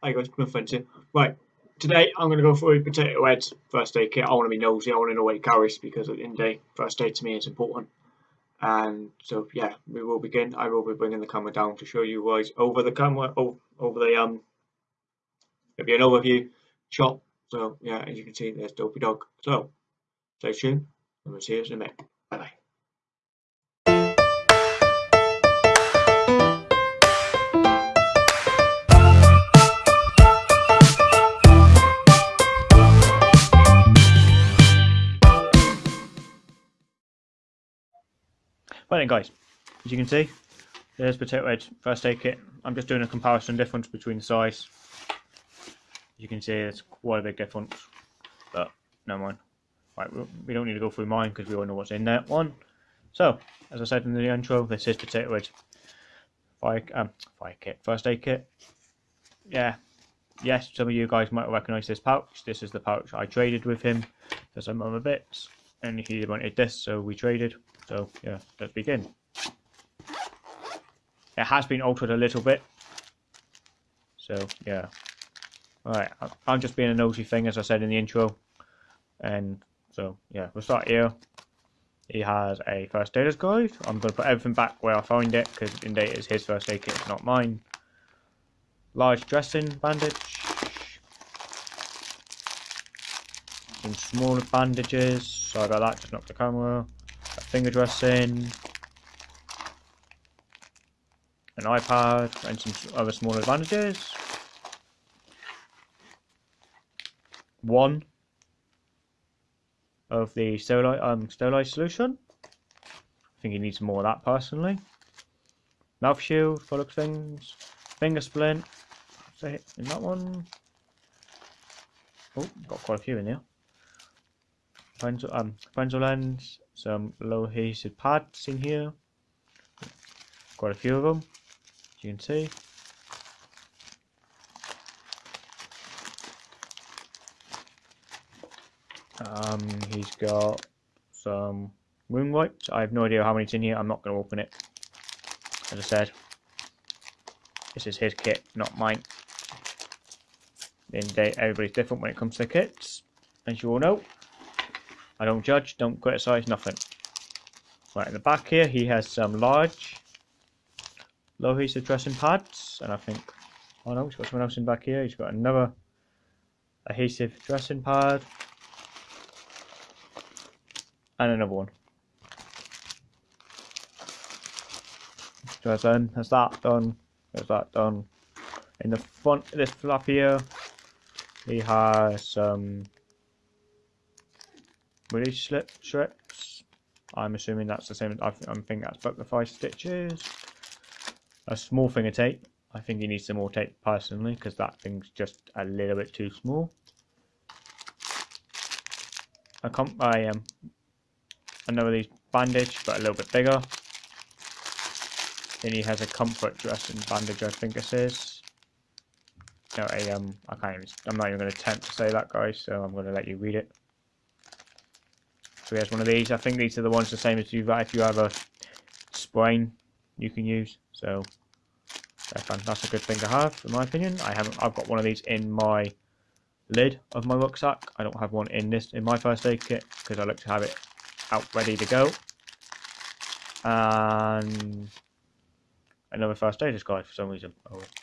Got my friends here. Right, today I'm going to go through Potato Head's first aid kit. I want to be nosy, I want to know what he carries because at the end of the day, first aid to me is important. And so, yeah, we will begin. I will be bringing the camera down to show you guys over the camera, over, the, um, it'll be an overview shot. So, yeah, as you can see, there's Dopey Dog. So, stay tuned, and we'll see you in a minute. Right then guys, as you can see, there's Potato Head first aid kit. I'm just doing a comparison difference between the size. As you can see, it's quite a big difference, but no mind. Right, we don't need to go through mine because we all know what's in that one. So, as I said in the intro, this is Potato Head fire, um, fire kit, first aid kit. Yeah, yes, some of you guys might recognise this pouch. This is the pouch I traded with him for some other bits, and he wanted this, so we traded. So yeah, let's begin. It has been altered a little bit. So yeah. Alright, I'm just being a nosy thing as I said in the intro. And so yeah, we'll start here. He has a first aider's guide. I'm going to put everything back where I found it because in date is his first aid kit, not mine. Large dressing bandage. Some smaller bandages. Sorry about that, just knocked the camera finger dressing, an eye pad, and some other small advantages. One of the sterilize, um, sterilize solution. I think he needs more of that personally. Mouth shield, of things. Finger splint. Say in that one. Oh, got quite a few in there. Pencil, um, pencil lens, some low adhesive parts in here. Quite a few of them as you can see. Um, he's got some wound wipes. I have no idea how many's in here. I'm not going to open it. As I said this is his kit not mine. In day everybody's different when it comes to kits as you all know I don't judge, don't criticise, nothing. Right, in the back here, he has some large low adhesive dressing pads, and I think, oh no, he's got someone else in back here. He's got another adhesive dressing pad, and another one. So then, that's that done. There's that done. In the front of this flap here, he has some release slip strips. I'm assuming that's the same. I think that's butterfly stitches. A small finger tape. I think you need some more tape personally because that thing's just a little bit too small. A comp I um another these bandage but a little bit bigger. Then he has a comfort dressing bandage I think this is. No, a um I can't even I'm not even gonna attempt to say that guys, so I'm gonna let you read it. So he has one of these. I think these are the ones the same as you that if you have a sprain you can use. So that's a good thing to have, in my opinion. I haven't. I've got one of these in my lid of my rucksack. I don't have one in this in my first aid kit because I like to have it out ready to go. And another first aider's guide for some reason.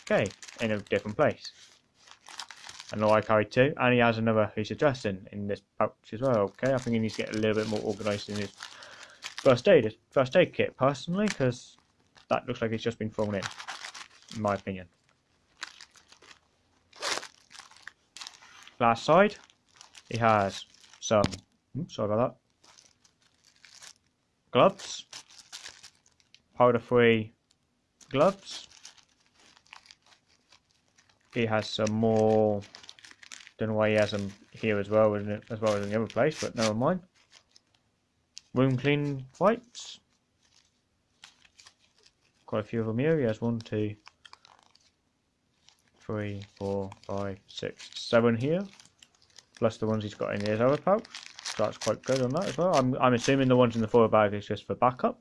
Okay, in a different place. Know I carry two, and he has another he's addressing in this pouch as well. Okay, I think he needs to get a little bit more organised in his first aid first aid kit personally, because that looks like it's just been thrown in, in my opinion. Last side, he has some. Oops, sorry about that. Gloves, powder-free gloves. He has some more don't know why he has them here as well, isn't it? As well as in the other place, but never mind. Room clean wipes. Quite a few of them here. He has one, two, three, four, five, six, seven here. Plus the ones he's got in his other pouch. So that's quite good on that as well. I'm, I'm assuming the ones in the foil bag is just for backups.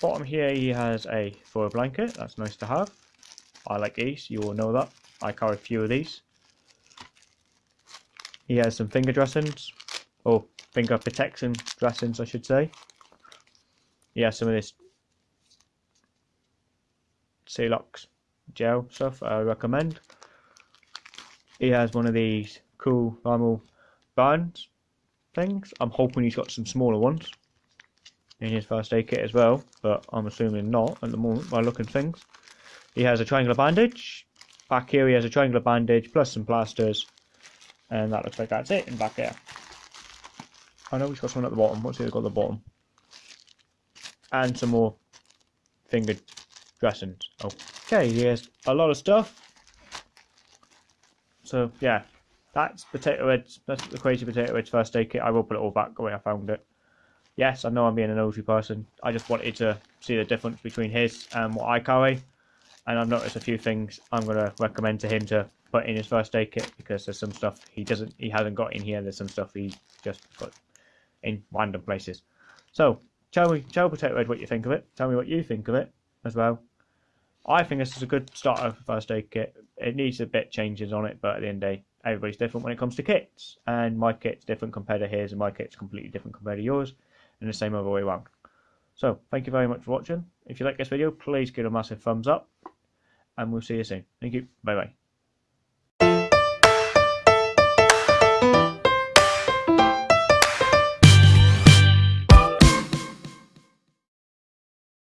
Bottom here he has a foil blanket. That's nice to have. I like these. You all know that. I carry a few of these. He has some finger dressings, or finger protection dressings, I should say. He has some of this Celox gel stuff I recommend. He has one of these cool thermal bands things. I'm hoping he's got some smaller ones in his first aid kit as well, but I'm assuming not at the moment by looking things. He has a triangular bandage. Back here he has a triangular bandage plus some plasters. And that looks like that's it in back here. I know he's got some at the bottom. What's he got at the bottom? And some more finger dressings. Okay, he has a lot of stuff. So yeah, that's potato. That's the crazy potato heads first aid kit. I will put it all back the way I found it. Yes, I know I'm being a nosy person. I just wanted to see the difference between his and what I carry, and I've noticed a few things I'm going to recommend to him to put in his first aid kit because there's some stuff he doesn't, he hasn't got in here. There's some stuff he just put in random places. So tell me, tell Potato Head what you think of it. Tell me what you think of it as well. I think this is a good starter for first aid kit. It needs a bit changes on it, but at the end of the day, everybody's different when it comes to kits, and my kit's different compared to his, and my kit's completely different compared to yours, and the same other way around. So, thank you very much for watching. If you like this video, please give it a massive thumbs up, and we'll see you soon. Thank you. Bye bye.